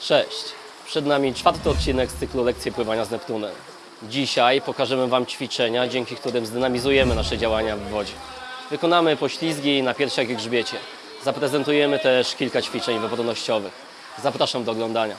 Cześć! Przed nami czwarty odcinek z cyklu Lekcje Pływania z Neptunem. Dzisiaj pokażemy Wam ćwiczenia, dzięki którym zdynamizujemy nasze działania w wodzie. Wykonamy poślizgi na piersiach i grzbiecie. Zaprezentujemy też kilka ćwiczeń wypodnościowych. Zapraszam do oglądania.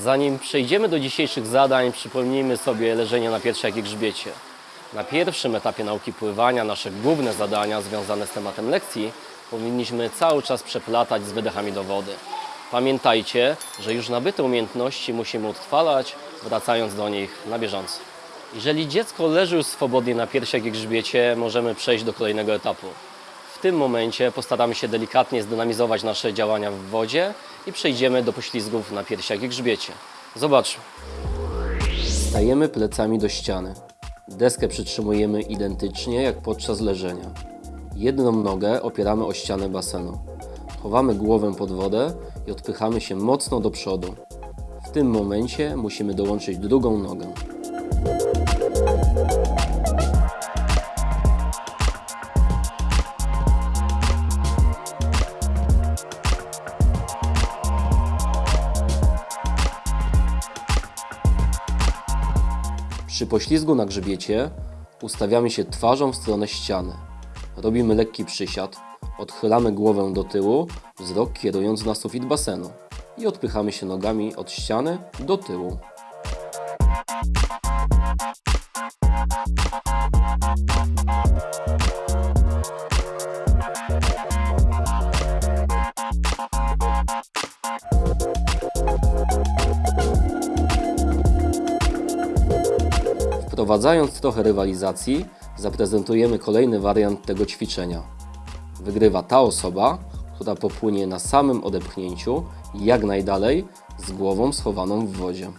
Zanim przejdziemy do dzisiejszych zadań, przypomnijmy sobie leżenie na piersiach i grzbiecie. Na pierwszym etapie nauki pływania nasze główne zadania związane z tematem lekcji powinniśmy cały czas przeplatać z wydechami do wody. Pamiętajcie, że już nabyte umiejętności musimy utrwalać, wracając do nich na bieżąco. Jeżeli dziecko leży już swobodnie na piersiach i grzbiecie, możemy przejść do kolejnego etapu. Tym momencie postaramy się delikatnie zdynamizować nasze działania w wodzie i przejdziemy do poślizgów na piersiach i grzbiecie. Zobaczmy. Stajemy plecami do ściany. Deskę przytrzymujemy identycznie jak podczas leżenia. Jedną nogę opieramy o ścianę basenu. Chowamy głowę pod wodę i odpychamy się mocno do przodu. W tym momencie musimy dołączyć drugą nogę. Przy poślizgu na grzbiecie ustawiamy się twarzą w stronę ściany. Robimy lekki przysiad, odchylamy głowę do tyłu, wzrok kierując na sufit basenu i odpychamy się nogami od ściany do tyłu. Wprowadzając trochę rywalizacji, zaprezentujemy kolejny wariant tego ćwiczenia. Wygrywa ta osoba, która popłynie na samym odepchnięciu jak najdalej z głową schowaną w wodzie.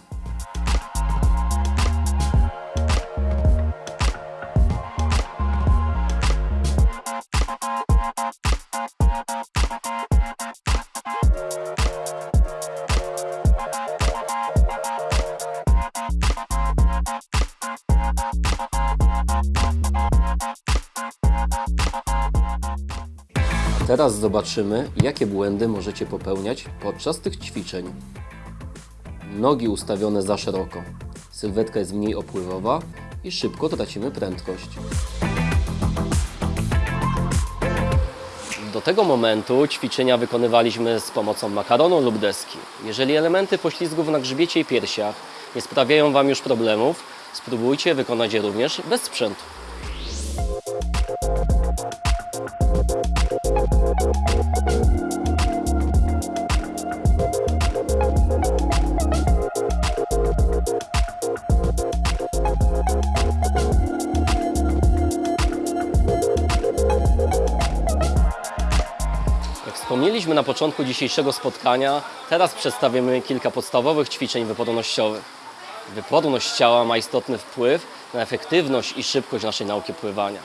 Teraz zobaczymy, jakie błędy możecie popełniać podczas tych ćwiczeń. Nogi ustawione za szeroko. Sylwetka jest mniej opływowa i szybko tracimy prędkość. Do tego momentu ćwiczenia wykonywaliśmy z pomocą makaronu lub deski. Jeżeli elementy poślizgów na grzbiecie i piersiach nie sprawiają Wam już problemów, spróbujcie wykonać je również bez sprzętu. Wspomnieliśmy na początku dzisiejszego spotkania, teraz przedstawimy kilka podstawowych ćwiczeń wypodnościowych. Wypodność ciała ma istotny wpływ na efektywność i szybkość naszej nauki pływania.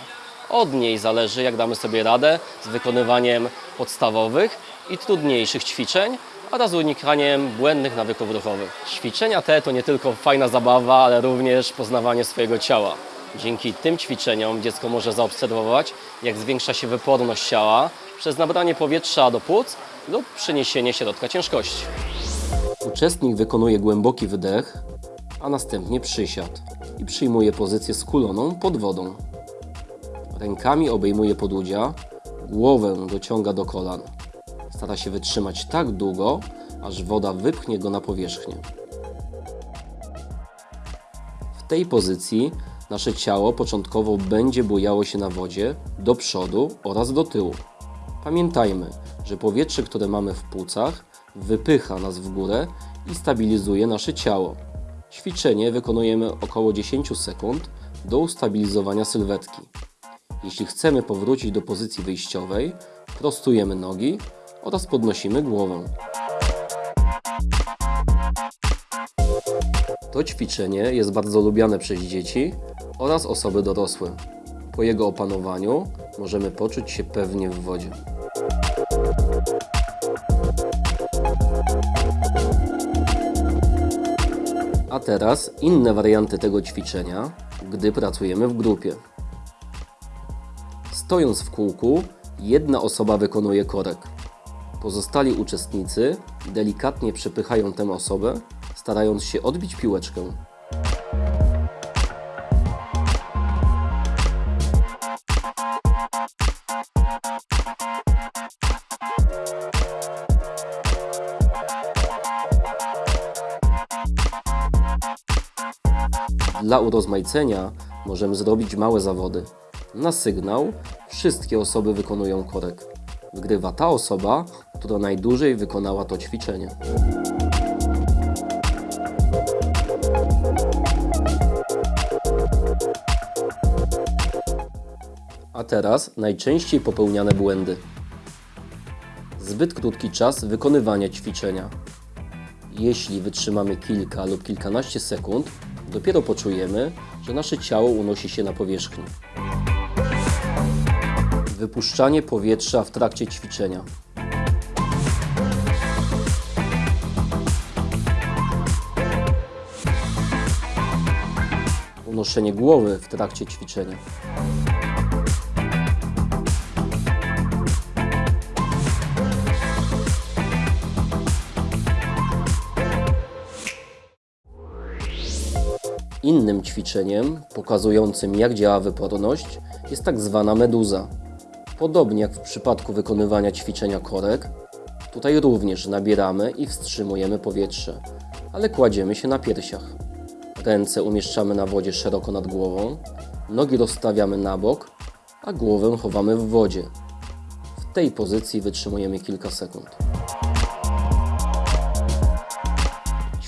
Od niej zależy, jak damy sobie radę z wykonywaniem podstawowych i trudniejszych ćwiczeń oraz unikaniem błędnych nawyków ruchowych. Ćwiczenia te to nie tylko fajna zabawa, ale również poznawanie swojego ciała. Dzięki tym ćwiczeniom dziecko może zaobserwować, jak zwiększa się wyporność ciała przez nabranie powietrza do płuc lub przeniesienie środka ciężkości. Uczestnik wykonuje głęboki wydech, a następnie przysiad i przyjmuje pozycję skuloną pod wodą. Rękami obejmuje podłudzia, głowę dociąga do kolan. Stara się wytrzymać tak długo, aż woda wypchnie go na powierzchnię. W tej pozycji nasze ciało początkowo będzie bujało się na wodzie do przodu oraz do tyłu. Pamiętajmy, że powietrze, które mamy w płucach, wypycha nas w górę i stabilizuje nasze ciało. Ćwiczenie wykonujemy około 10 sekund do ustabilizowania sylwetki. Jeśli chcemy powrócić do pozycji wyjściowej, prostujemy nogi oraz podnosimy głowę. To ćwiczenie jest bardzo lubiane przez dzieci oraz osoby dorosłe. Po jego opanowaniu możemy poczuć się pewnie w wodzie. A teraz inne warianty tego ćwiczenia, gdy pracujemy w grupie. Stojąc w kółku, jedna osoba wykonuje korek. Pozostali uczestnicy delikatnie przepychają tę osobę, starając się odbić piłeczkę. Dla urozmaicenia możemy zrobić małe zawody. Na sygnał wszystkie osoby wykonują korek. Wygrywa ta osoba, która najdłużej wykonała to ćwiczenie. A teraz najczęściej popełniane błędy. Zbyt krótki czas wykonywania ćwiczenia. Jeśli wytrzymamy kilka lub kilkanaście sekund, dopiero poczujemy, że nasze ciało unosi się na powierzchni. Wypuszczanie powietrza w trakcie ćwiczenia. Unoszenie głowy w trakcie ćwiczenia. Ćwiczeniem pokazującym jak działa wyporność jest tak zwana meduza. Podobnie jak w przypadku wykonywania ćwiczenia korek, tutaj również nabieramy i wstrzymujemy powietrze, ale kładziemy się na piersiach. Ręce umieszczamy na wodzie szeroko nad głową, nogi rozstawiamy na bok, a głowę chowamy w wodzie. W tej pozycji wytrzymujemy kilka sekund.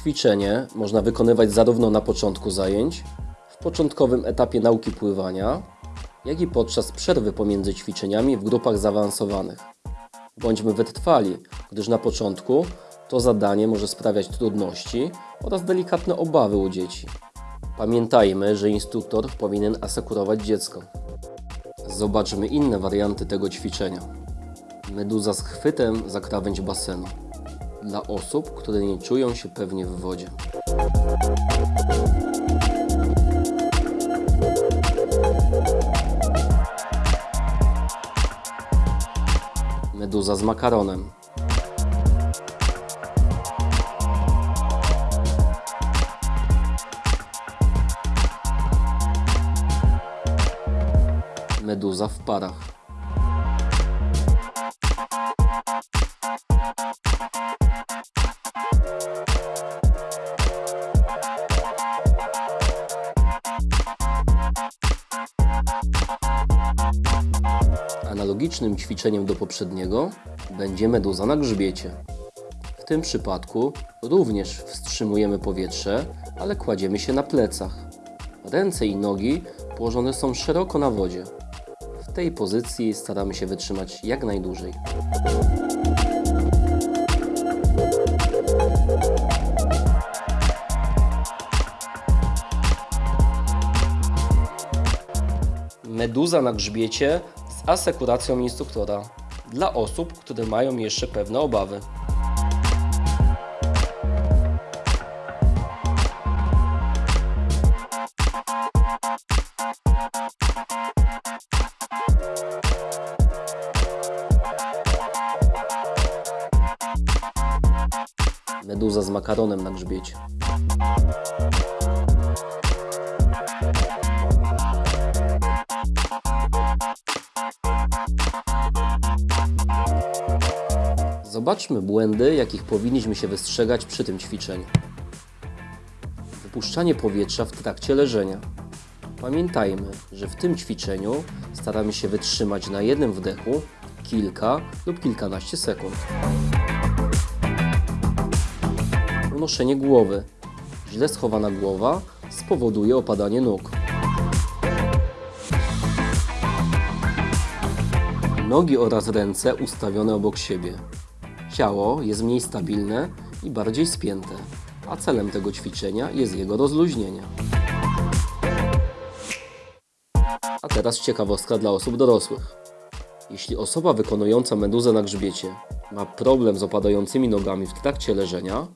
Ćwiczenie można wykonywać zarówno na początku zajęć, w początkowym etapie nauki pływania, jak i podczas przerwy pomiędzy ćwiczeniami w grupach zaawansowanych. Bądźmy wytrwali, gdyż na początku to zadanie może sprawiać trudności oraz delikatne obawy u dzieci. Pamiętajmy, że instruktor powinien asekurować dziecko. Zobaczmy inne warianty tego ćwiczenia. Meduza z chwytem za krawędź basenu dla osób, które nie czują się pewnie w wodzie. Meduza z makaronem. Meduza w parach. Analogicznym ćwiczeniem do poprzedniego będzie meduza na grzbiecie. W tym przypadku również wstrzymujemy powietrze, ale kładziemy się na plecach. Ręce i nogi położone są szeroko na wodzie. W tej pozycji staramy się wytrzymać jak najdłużej. Meduza na grzbiecie z asekuracją instruktora dla osób, które mają jeszcze pewne obawy. Meduza z makaronem na grzbiecie. Zobaczmy błędy, jakich powinniśmy się wystrzegać przy tym ćwiczeniu. Wypuszczanie powietrza w trakcie leżenia. Pamiętajmy, że w tym ćwiczeniu staramy się wytrzymać na jednym wdechu kilka lub kilkanaście sekund. Unoszenie głowy. Źle schowana głowa spowoduje opadanie nóg. Nogi oraz ręce ustawione obok siebie. Ciało jest mniej stabilne i bardziej spięte, a celem tego ćwiczenia jest jego rozluźnienie. A teraz ciekawostka dla osób dorosłych. Jeśli osoba wykonująca meduzę na grzbiecie ma problem z opadającymi nogami w trakcie leżenia,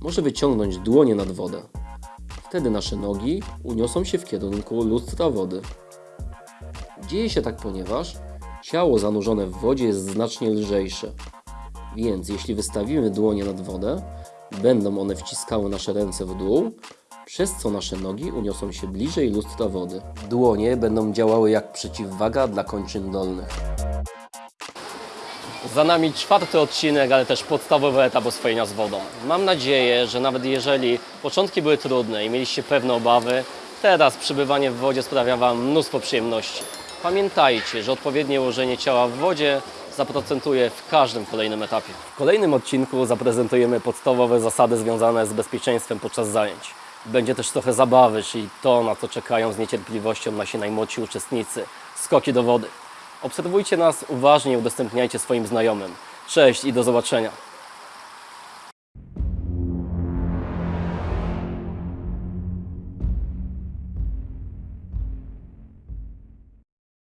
może wyciągnąć dłonie nad wodę, Wtedy nasze nogi uniosą się w kierunku lustra wody. Dzieje się tak, ponieważ ciało zanurzone w wodzie jest znacznie lżejsze. Więc jeśli wystawimy dłonie nad wodę, będą one wciskały nasze ręce w dół, przez co nasze nogi uniosą się bliżej lustra wody. Dłonie będą działały jak przeciwwaga dla kończyn dolnych. Za nami czwarty odcinek, ale też podstawowy etap oswojenia z wodą. Mam nadzieję, że nawet jeżeli początki były trudne i mieliście pewne obawy, teraz przebywanie w wodzie sprawia Wam mnóstwo przyjemności. Pamiętajcie, że odpowiednie ułożenie ciała w wodzie zaprocentuje w każdym kolejnym etapie. W kolejnym odcinku zaprezentujemy podstawowe zasady związane z bezpieczeństwem podczas zajęć. Będzie też trochę zabawy, czyli to, na co czekają z niecierpliwością nasi najmłodsi uczestnicy. Skoki do wody. Obserwujcie nas uważnie i udostępniajcie swoim znajomym. Cześć i do zobaczenia.